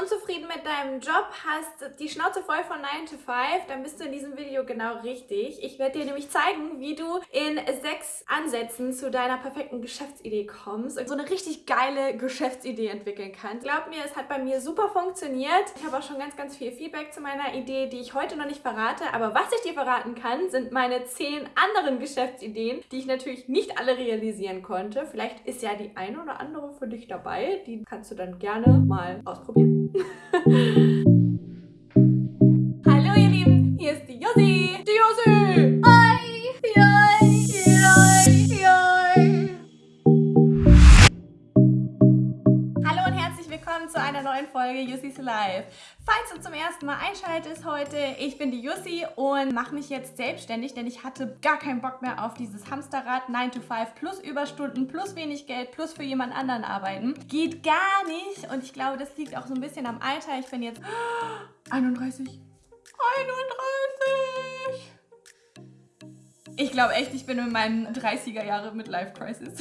unzufrieden mit deinem Job, hast die Schnauze voll von 9 to 5, dann bist du in diesem Video genau richtig. Ich werde dir nämlich zeigen, wie du in sechs Ansätzen zu deiner perfekten Geschäftsidee kommst und so eine richtig geile Geschäftsidee entwickeln kannst. Glaub mir, es hat bei mir super funktioniert. Ich habe auch schon ganz, ganz viel Feedback zu meiner Idee, die ich heute noch nicht verrate. Aber was ich dir verraten kann, sind meine zehn anderen Geschäftsideen, die ich natürlich nicht alle realisieren konnte. Vielleicht ist ja die eine oder andere für dich dabei. Die kannst du dann gerne mal ausprobieren. Hallo ihr Lieben, hier ist die Josi. Die Josi! Hi! Hi! Hi! Hi! Hallo und herzlich willkommen zu einer neuen Folge Jussis Live. Falls du zum ersten Mal einschaltest heute, ich bin die Jussi und mache mich jetzt selbstständig, denn ich hatte gar keinen Bock mehr auf dieses Hamsterrad 9 to 5 plus Überstunden plus wenig Geld plus für jemand anderen arbeiten. Geht gar nicht und ich glaube, das liegt auch so ein bisschen am Alter. Ich bin jetzt 31. 31! Ich glaube echt, ich bin in meinen 30er Jahre mit Life Crisis.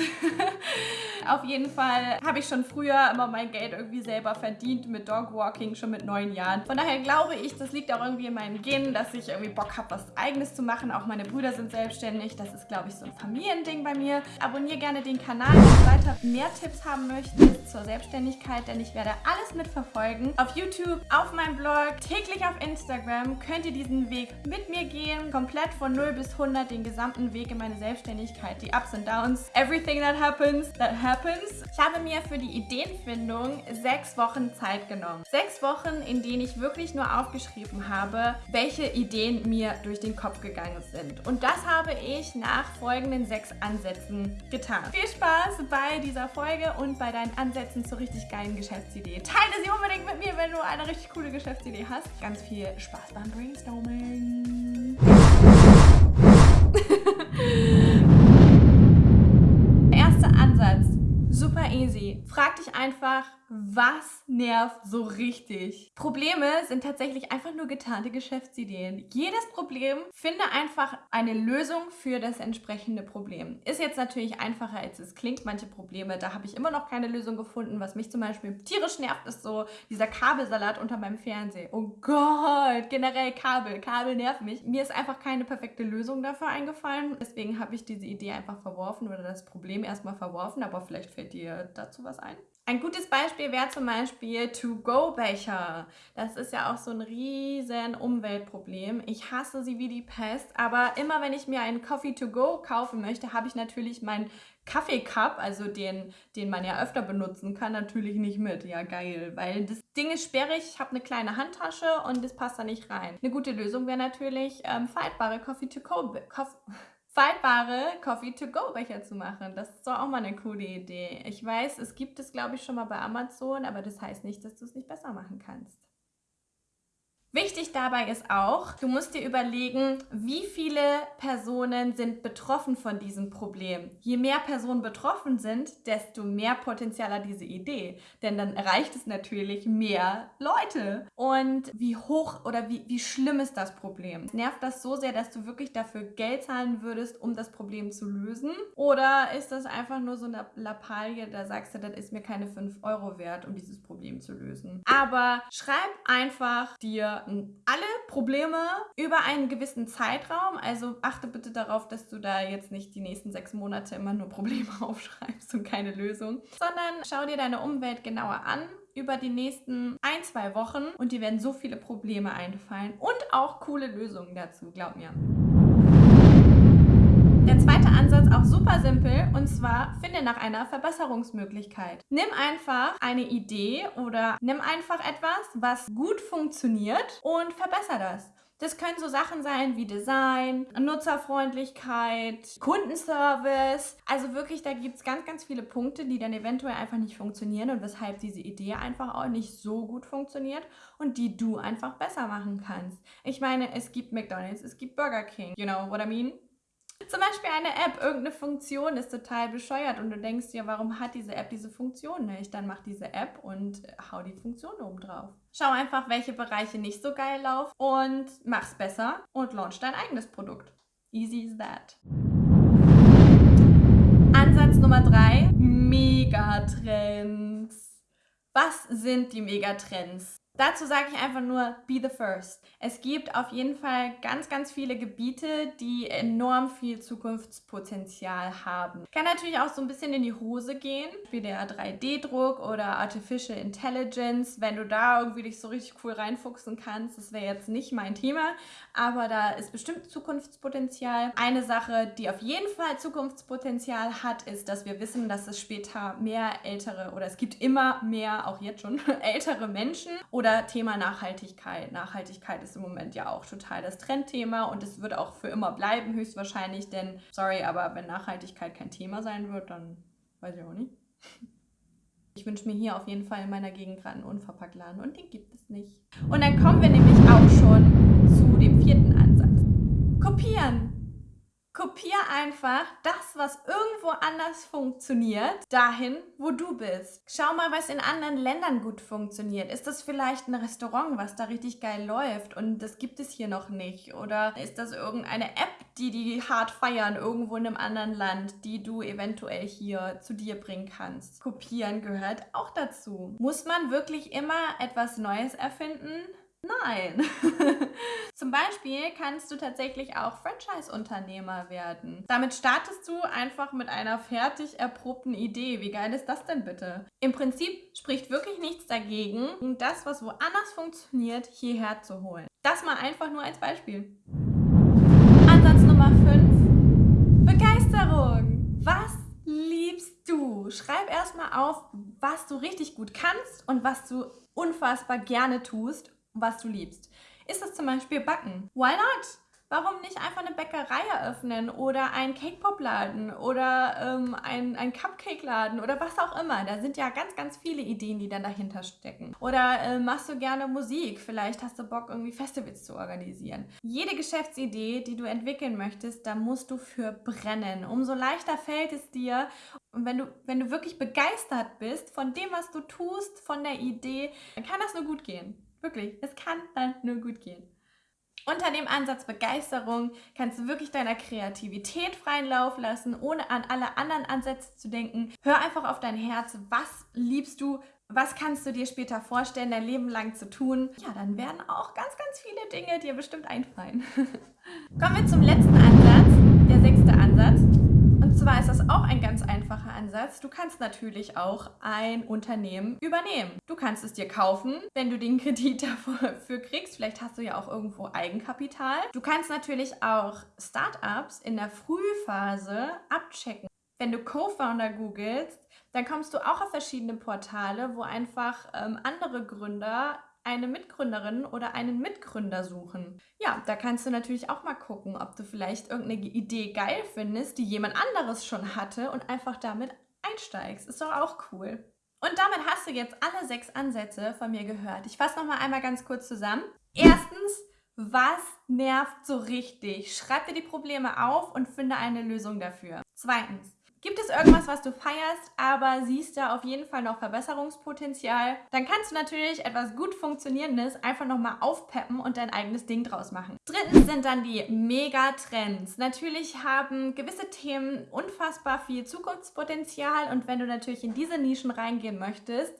Auf jeden Fall habe ich schon früher immer mein Geld irgendwie selber verdient mit Dogwalking, schon mit neun Jahren. Von daher glaube ich, das liegt auch irgendwie in meinen Genen, dass ich irgendwie Bock habe, was Eigenes zu machen. Auch meine Brüder sind selbstständig. Das ist, glaube ich, so ein Familiending bei mir. Abonniere gerne den Kanal, wenn du weiter mehr Tipps haben möchtest zur Selbstständigkeit, denn ich werde alles mitverfolgen. Auf YouTube, auf meinem Blog, täglich auf Instagram könnt ihr diesen Weg mit mir gehen. Komplett von 0 bis 100 den gesamten Weg in meine Selbstständigkeit. Die Ups und Downs. Everything that happens, that happens. Ich habe mir für die Ideenfindung sechs Wochen Zeit genommen. Sechs Wochen, in denen ich wirklich nur aufgeschrieben habe, welche Ideen mir durch den Kopf gegangen sind. Und das habe ich nach folgenden sechs Ansätzen getan. Viel Spaß bei dieser Folge und bei deinen Ansätzen zur richtig geilen Geschäftsidee. Teile sie unbedingt mit mir, wenn du eine richtig coole Geschäftsidee hast. Ganz viel Spaß beim Brainstorming. Erster Ansatz. Super easy. Frag dich einfach, was nervt so richtig? Probleme sind tatsächlich einfach nur getarnte Geschäftsideen. Jedes Problem finde einfach eine Lösung für das entsprechende Problem. Ist jetzt natürlich einfacher, als es klingt. Manche Probleme, da habe ich immer noch keine Lösung gefunden. Was mich zum Beispiel tierisch nervt, ist so dieser Kabelsalat unter meinem Fernseher. Oh Gott, generell Kabel. Kabel nervt mich. Mir ist einfach keine perfekte Lösung dafür eingefallen. Deswegen habe ich diese Idee einfach verworfen oder das Problem erstmal verworfen. Aber vielleicht fällt dir dazu was ein. Ein gutes Beispiel wäre zum Beispiel To-Go-Becher. Das ist ja auch so ein riesen Umweltproblem. Ich hasse sie wie die Pest, aber immer wenn ich mir einen Coffee To-Go kaufen möchte, habe ich natürlich meinen Kaffeecup, also den, den man ja öfter benutzen kann, natürlich nicht mit. Ja, geil, weil das Ding ist sperrig, ich habe eine kleine Handtasche und das passt da nicht rein. Eine gute Lösung wäre natürlich ähm, faltbare Coffee-to-go faltbare Coffee-to-go-Becher zu machen. Das ist doch auch mal eine coole Idee. Ich weiß, es gibt es, glaube ich, schon mal bei Amazon, aber das heißt nicht, dass du es nicht besser machen kannst. Wichtig dabei ist auch, du musst dir überlegen, wie viele Personen sind betroffen von diesem Problem. Je mehr Personen betroffen sind, desto mehr Potenzial hat diese Idee. Denn dann erreicht es natürlich mehr Leute. Und wie hoch oder wie, wie schlimm ist das Problem? Nervt das so sehr, dass du wirklich dafür Geld zahlen würdest, um das Problem zu lösen? Oder ist das einfach nur so eine Lappalie, da sagst du, das ist mir keine 5 Euro wert, um dieses Problem zu lösen? Aber schreib einfach dir alle Probleme über einen gewissen Zeitraum. Also achte bitte darauf, dass du da jetzt nicht die nächsten sechs Monate immer nur Probleme aufschreibst und keine Lösung, sondern schau dir deine Umwelt genauer an über die nächsten ein, zwei Wochen und dir werden so viele Probleme einfallen und auch coole Lösungen dazu, glaub mir. Ansatz auch super simpel und zwar finde nach einer Verbesserungsmöglichkeit. Nimm einfach eine Idee oder nimm einfach etwas, was gut funktioniert und verbessere das. Das können so Sachen sein wie Design, Nutzerfreundlichkeit, Kundenservice. Also wirklich, da gibt es ganz, ganz viele Punkte, die dann eventuell einfach nicht funktionieren und weshalb diese Idee einfach auch nicht so gut funktioniert und die du einfach besser machen kannst. Ich meine, es gibt McDonald's, es gibt Burger King. You know what I mean? Zum Beispiel eine App, irgendeine Funktion ist total bescheuert und du denkst dir, warum hat diese App diese Funktion nicht? Dann mach diese App und hau die Funktion oben drauf. Schau einfach, welche Bereiche nicht so geil laufen und mach's besser und launch dein eigenes Produkt. Easy is that. Ansatz Nummer drei, Megatrends. Was sind die Megatrends? Dazu sage ich einfach nur, be the first. Es gibt auf jeden Fall ganz, ganz viele Gebiete, die enorm viel Zukunftspotenzial haben. Kann natürlich auch so ein bisschen in die Hose gehen, wie der 3D-Druck oder Artificial Intelligence. Wenn du da irgendwie dich so richtig cool reinfuchsen kannst, das wäre jetzt nicht mein Thema, aber da ist bestimmt Zukunftspotenzial. Eine Sache, die auf jeden Fall Zukunftspotenzial hat, ist, dass wir wissen, dass es später mehr ältere oder es gibt immer mehr, auch jetzt schon, ältere Menschen oder oder Thema Nachhaltigkeit. Nachhaltigkeit ist im Moment ja auch total das Trendthema und es wird auch für immer bleiben, höchstwahrscheinlich, denn, sorry, aber wenn Nachhaltigkeit kein Thema sein wird, dann weiß ich auch nicht. Ich wünsche mir hier auf jeden Fall in meiner Gegend gerade einen Unverpacktladen und den gibt es nicht. Und dann kommen wir nämlich auch schon zu dem vierten Ansatz. Kopieren. Kopier einfach das, was irgendwo anders funktioniert, dahin, wo du bist. Schau mal, was in anderen Ländern gut funktioniert. Ist das vielleicht ein Restaurant, was da richtig geil läuft und das gibt es hier noch nicht? Oder ist das irgendeine App, die die hart feiern irgendwo in einem anderen Land, die du eventuell hier zu dir bringen kannst? Kopieren gehört auch dazu. Muss man wirklich immer etwas Neues erfinden? Nein. Zum Beispiel kannst du tatsächlich auch Franchise-Unternehmer werden. Damit startest du einfach mit einer fertig erprobten Idee. Wie geil ist das denn bitte? Im Prinzip spricht wirklich nichts dagegen, das, was woanders funktioniert, hierher zu holen. Das mal einfach nur als Beispiel. Ansatz Nummer 5. Begeisterung. Was liebst du? Schreib erstmal auf, was du richtig gut kannst und was du unfassbar gerne tust was du liebst. Ist das zum Beispiel Backen? Why not? Warum nicht einfach eine Bäckerei eröffnen oder einen Cake-Pop-Laden oder ähm, ein, ein Cupcake-Laden oder was auch immer. Da sind ja ganz, ganz viele Ideen, die dann dahinter stecken. Oder äh, machst du gerne Musik? Vielleicht hast du Bock, irgendwie Festivals zu organisieren. Jede Geschäftsidee, die du entwickeln möchtest, da musst du für brennen. Umso leichter fällt es dir. Und wenn du, wenn du wirklich begeistert bist von dem, was du tust, von der Idee, dann kann das nur gut gehen. Wirklich, es kann dann nur gut gehen. Unter dem Ansatz Begeisterung kannst du wirklich deiner Kreativität freien Lauf lassen, ohne an alle anderen Ansätze zu denken. Hör einfach auf dein Herz. Was liebst du? Was kannst du dir später vorstellen, dein Leben lang zu tun? Ja, dann werden auch ganz, ganz viele Dinge dir bestimmt einfallen. Kommen wir zum letzten Ansatz, der sechste Ansatz. Und zwar ist das auch ein ganz einfacher Ansatz. Du kannst natürlich auch ein Unternehmen übernehmen. Du kannst es dir kaufen, wenn du den Kredit dafür kriegst. Vielleicht hast du ja auch irgendwo Eigenkapital. Du kannst natürlich auch Startups in der Frühphase abchecken. Wenn du Co-Founder googelst, dann kommst du auch auf verschiedene Portale, wo einfach ähm, andere Gründer eine Mitgründerin oder einen Mitgründer suchen. Ja, da kannst du natürlich auch mal gucken, ob du vielleicht irgendeine Idee geil findest, die jemand anderes schon hatte und einfach damit einsteigst. Ist doch auch cool. Und damit hast du jetzt alle sechs Ansätze von mir gehört. Ich fasse nochmal einmal ganz kurz zusammen. Erstens, was nervt so richtig? Schreib dir die Probleme auf und finde eine Lösung dafür. Zweitens, Gibt es irgendwas, was du feierst, aber siehst da auf jeden Fall noch Verbesserungspotenzial? Dann kannst du natürlich etwas gut Funktionierendes einfach nochmal aufpeppen und dein eigenes Ding draus machen. Drittens sind dann die Megatrends. Natürlich haben gewisse Themen unfassbar viel Zukunftspotenzial und wenn du natürlich in diese Nischen reingehen möchtest,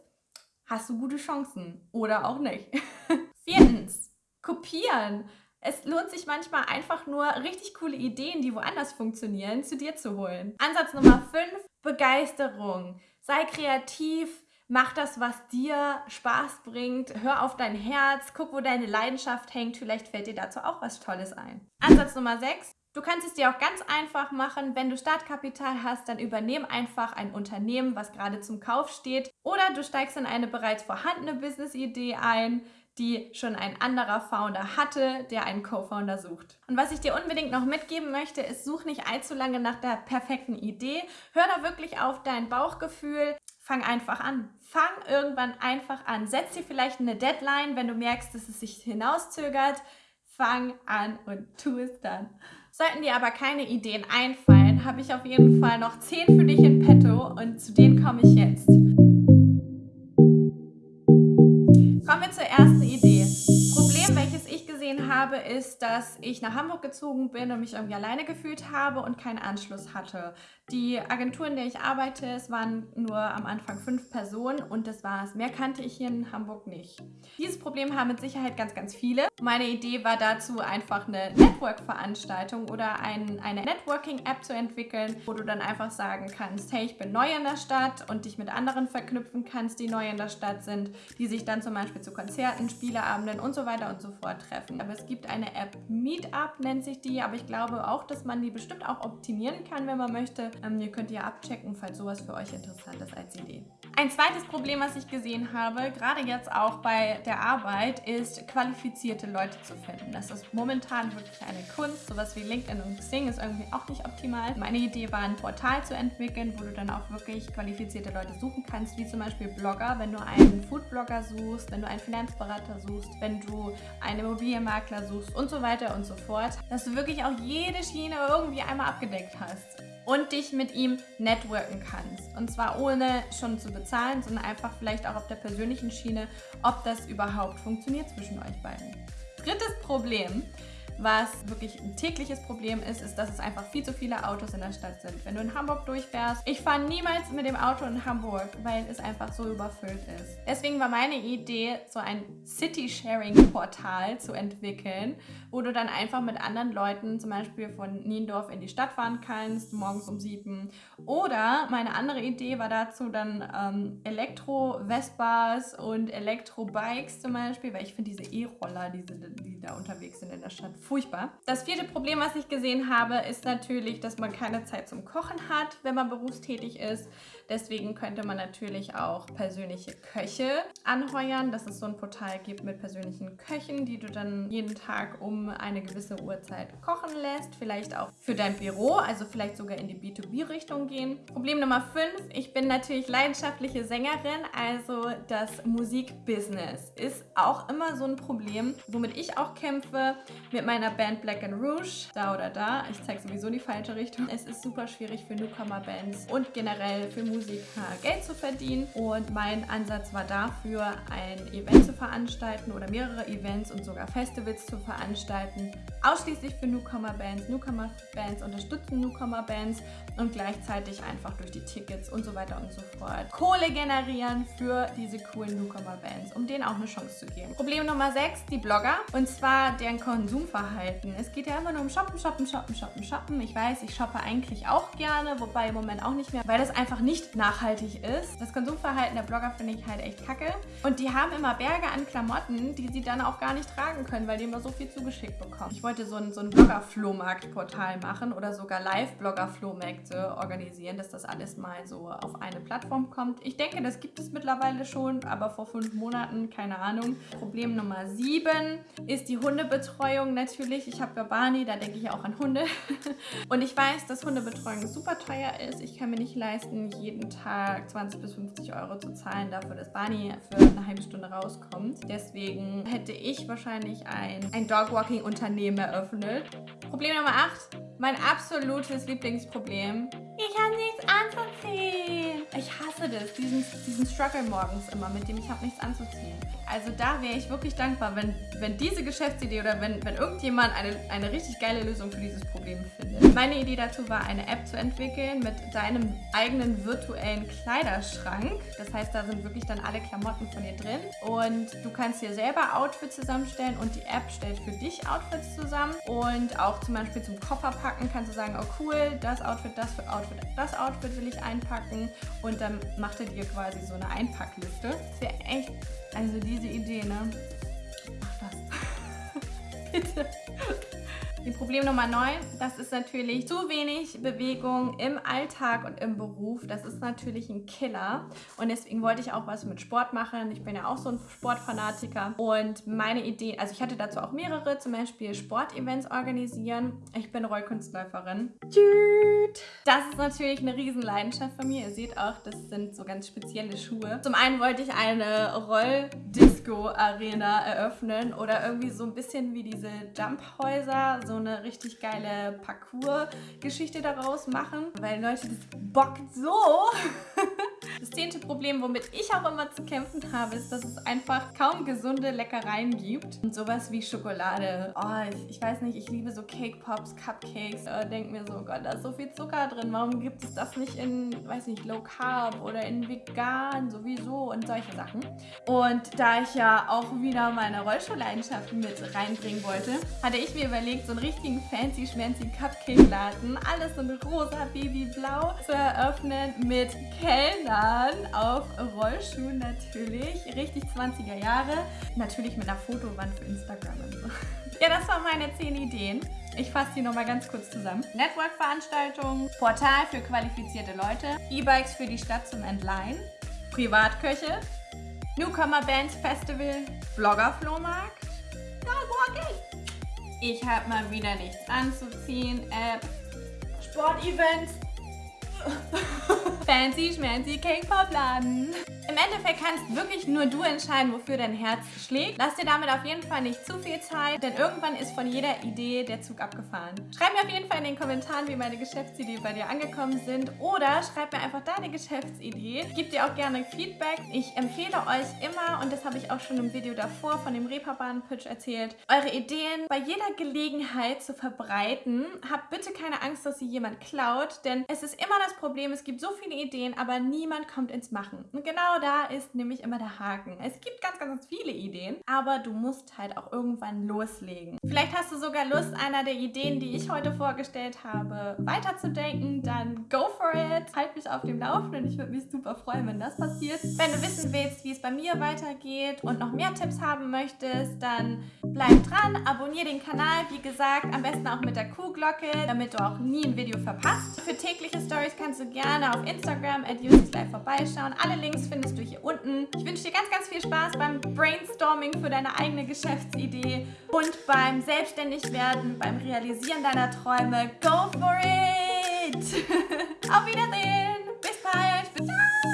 hast du gute Chancen. Oder auch nicht. Viertens, kopieren. Es lohnt sich manchmal einfach nur richtig coole Ideen, die woanders funktionieren, zu dir zu holen. Ansatz Nummer 5, Begeisterung. Sei kreativ, mach das, was dir Spaß bringt, hör auf dein Herz, guck, wo deine Leidenschaft hängt, vielleicht fällt dir dazu auch was Tolles ein. Ansatz Nummer 6, Du kannst es dir auch ganz einfach machen. Wenn du Startkapital hast, dann übernehm einfach ein Unternehmen, was gerade zum Kauf steht. Oder du steigst in eine bereits vorhandene Business-Idee ein die schon ein anderer Founder hatte, der einen Co-Founder sucht. Und was ich dir unbedingt noch mitgeben möchte, ist, such nicht allzu lange nach der perfekten Idee. Hör da wirklich auf dein Bauchgefühl. Fang einfach an. Fang irgendwann einfach an. Setz dir vielleicht eine Deadline, wenn du merkst, dass es sich hinauszögert. Fang an und tu es dann. Sollten dir aber keine Ideen einfallen, habe ich auf jeden Fall noch 10 für dich in petto und zu denen komme ich jetzt. Habe, ist, dass ich nach Hamburg gezogen bin und mich irgendwie alleine gefühlt habe und keinen Anschluss hatte. Die Agentur, in der ich arbeite, es waren nur am Anfang fünf Personen und das war's. Mehr kannte ich hier in Hamburg nicht. Dieses Problem haben mit Sicherheit ganz, ganz viele. Meine Idee war dazu einfach eine Network-Veranstaltung oder ein, eine Networking-App zu entwickeln, wo du dann einfach sagen kannst, hey, ich bin neu in der Stadt und dich mit anderen verknüpfen kannst, die neu in der Stadt sind, die sich dann zum Beispiel zu Konzerten, Spieleabenden und so weiter und so fort treffen. Aber es gibt eine App, Meetup nennt sich die, aber ich glaube auch, dass man die bestimmt auch optimieren kann, wenn man möchte. Ähm, ihr könnt ja abchecken, falls sowas für euch interessant ist als Idee. Ein zweites Problem, was ich gesehen habe, gerade jetzt auch bei der Arbeit, ist qualifizierte Leute zu finden. Das ist momentan wirklich eine Kunst. Sowas wie LinkedIn und Xing ist irgendwie auch nicht optimal. Meine Idee war, ein Portal zu entwickeln, wo du dann auch wirklich qualifizierte Leute suchen kannst, wie zum Beispiel Blogger, wenn du einen Foodblogger suchst, wenn du einen Finanzberater suchst, wenn du einen Immobilienmakler suchst und so weiter und so fort, dass du wirklich auch jede Schiene irgendwie einmal abgedeckt hast und dich mit ihm networken kannst. Und zwar ohne schon zu bezahlen, sondern einfach vielleicht auch auf der persönlichen Schiene, ob das überhaupt funktioniert zwischen euch beiden. Drittes Problem was wirklich ein tägliches Problem ist, ist, dass es einfach viel zu viele Autos in der Stadt sind. Wenn du in Hamburg durchfährst, ich fahre niemals mit dem Auto in Hamburg, weil es einfach so überfüllt ist. Deswegen war meine Idee, so ein City-Sharing-Portal zu entwickeln, wo du dann einfach mit anderen Leuten zum Beispiel von Niendorf in die Stadt fahren kannst, morgens um sieben. Oder meine andere Idee war dazu dann ähm, Elektro-Vespas und Elektro-Bikes zum Beispiel, weil ich finde diese E-Roller, die, die da unterwegs sind in der Stadt, furchtbar. Das vierte Problem, was ich gesehen habe, ist natürlich, dass man keine Zeit zum Kochen hat, wenn man berufstätig ist. Deswegen könnte man natürlich auch persönliche Köche anheuern, dass es so ein Portal gibt mit persönlichen Köchen, die du dann jeden Tag um eine gewisse Uhrzeit kochen lässt. Vielleicht auch für dein Büro, also vielleicht sogar in die B2B-Richtung gehen. Problem Nummer 5. Ich bin natürlich leidenschaftliche Sängerin, also das Musikbusiness ist auch immer so ein Problem, womit ich auch kämpfe mit meiner Band Black and Rouge. Da oder da. Ich zeige sowieso die falsche Richtung. Es ist super schwierig für Newcomer-Bands und generell für Musik Musiker Geld zu verdienen. Und mein Ansatz war dafür, ein Event zu veranstalten oder mehrere Events und sogar Festivals zu veranstalten, ausschließlich für Newcomer-Bands. Newcomer-Bands unterstützen Newcomer-Bands und gleichzeitig einfach durch die Tickets und so weiter und so fort Kohle generieren für diese coolen Newcomer-Bands, um denen auch eine Chance zu geben. Problem Nummer 6, die Blogger und zwar deren Konsumverhalten. Es geht ja immer nur um Shoppen, Shoppen, Shoppen, Shoppen, Shoppen. Ich weiß, ich shoppe eigentlich auch gerne, wobei im Moment auch nicht mehr, weil das einfach nicht nachhaltig ist. Das Konsumverhalten der Blogger finde ich halt echt kacke. Und die haben immer Berge an Klamotten, die sie dann auch gar nicht tragen können, weil die immer so viel zugeschickt bekommen. Ich wollte so ein, so ein Blogger-Flohmarkt-Portal machen oder sogar Live-Blogger-Flohmärkte organisieren, dass das alles mal so auf eine Plattform kommt. Ich denke, das gibt es mittlerweile schon, aber vor fünf Monaten, keine Ahnung. Problem Nummer sieben ist die Hundebetreuung natürlich. Ich habe ja Barney, da denke ich auch an Hunde. Und ich weiß, dass Hundebetreuung super teuer ist. Ich kann mir nicht leisten, jeden jeden Tag 20 bis 50 Euro zu zahlen dafür, dass Barney für eine halbe Stunde rauskommt. Deswegen hätte ich wahrscheinlich ein, ein Dogwalking-Unternehmen eröffnet. Problem Nummer 8. Mein absolutes Lieblingsproblem. Ich habe nichts anzuziehen. Ich hasse das, diesen, diesen Struggle morgens immer, mit dem ich habe nichts anzuziehen. Also da wäre ich wirklich dankbar, wenn, wenn diese Geschäftsidee oder wenn, wenn irgendjemand eine, eine richtig geile Lösung für dieses Problem findet. Meine Idee dazu war, eine App zu entwickeln mit deinem eigenen virtuellen Kleiderschrank. Das heißt, da sind wirklich dann alle Klamotten von dir drin und du kannst dir selber Outfits zusammenstellen und die App stellt für dich Outfits zusammen und auch zum Beispiel zum Koffer packen kannst du sagen, oh cool, das Outfit, das Outfit, das Outfit will ich einpacken und dann macht dir quasi so eine Einpackliste. Das wäre echt also diese Idee, ne? Mach das. Bitte. Die Problem Nummer 9, das ist natürlich zu wenig Bewegung im Alltag und im Beruf. Das ist natürlich ein Killer. Und deswegen wollte ich auch was mit Sport machen. Ich bin ja auch so ein Sportfanatiker. Und meine Idee, also ich hatte dazu auch mehrere, zum Beispiel Sportevents organisieren. Ich bin Rollkunstläuferin. Das ist natürlich eine Riesenleidenschaft von mir. Ihr seht auch, das sind so ganz spezielle Schuhe. Zum einen wollte ich eine Rolldisco-Arena eröffnen oder irgendwie so ein bisschen wie diese Jumphäuser, so eine richtig geile Parcours-Geschichte daraus machen, weil Leute, das bockt so. Das zehnte Problem, womit ich auch immer zu kämpfen habe, ist, dass es einfach kaum gesunde Leckereien gibt. Und sowas wie Schokolade. Oh, ich, ich weiß nicht, ich liebe so Cake Pops, Cupcakes. Äh, denk mir so, oh Gott, da ist so viel Zucker drin. Warum gibt es das nicht in, weiß nicht, Low Carb oder in vegan sowieso und solche Sachen. Und da ich ja auch wieder meine Rollschuhleidenschaften mit reinbringen wollte, hatte ich mir überlegt, so einen richtigen fancy schmancy Cupcake-Laden, alles in rosa, babyblau, zu eröffnen mit Kellnern auf Rollschuhen natürlich. Richtig 20er Jahre. Natürlich mit einer Fotowand für Instagram und so. Ja, das waren meine 10 Ideen. Ich fasse die nochmal ganz kurz zusammen. Network-Veranstaltungen, Portal für qualifizierte Leute, E-Bikes für die Stadt zum Entleihen, Privatköche, Newcomer-Bands Festival, Blogger-Flohmarkt. Ich habe mal wieder nichts anzuziehen. App, Sportevents, Fancy schmancy Cake-Pop-Laden. Im Endeffekt kannst wirklich nur du entscheiden, wofür dein Herz schlägt. Lass dir damit auf jeden Fall nicht zu viel Zeit, denn irgendwann ist von jeder Idee der Zug abgefahren. Schreib mir auf jeden Fall in den Kommentaren, wie meine Geschäftsideen bei dir angekommen sind oder schreib mir einfach deine Geschäftsidee. Gib dir auch gerne Feedback. Ich empfehle euch immer, und das habe ich auch schon im Video davor von dem Reeperbahn-Pitch erzählt, eure Ideen bei jeder Gelegenheit zu verbreiten. Habt bitte keine Angst, dass sie jemand klaut, denn es ist immer das Problem, es gibt so viele Ideen, aber niemand kommt ins Machen. Und genau da ist nämlich immer der Haken. Es gibt ganz, ganz viele Ideen, aber du musst halt auch irgendwann loslegen. Vielleicht hast du sogar Lust, einer der Ideen, die ich heute vorgestellt habe, weiterzudenken, dann go for it. Halt mich auf dem Laufenden. Ich würde mich super freuen, wenn das passiert. Wenn du wissen willst, wie es bei mir weitergeht und noch mehr Tipps haben möchtest, dann bleib dran, abonniere den Kanal. Wie gesagt, am besten auch mit der Kuhglocke, damit du auch nie ein Video verpasst. Für tägliche Stories kannst du gerne auf Instagram at vorbeischauen. Alle Links findest findest du hier unten. Ich wünsche dir ganz, ganz viel Spaß beim Brainstorming für deine eigene Geschäftsidee und beim Selbstständigwerden, beim Realisieren deiner Träume. Go for it! Auf Wiedersehen! Bis bald! Bald!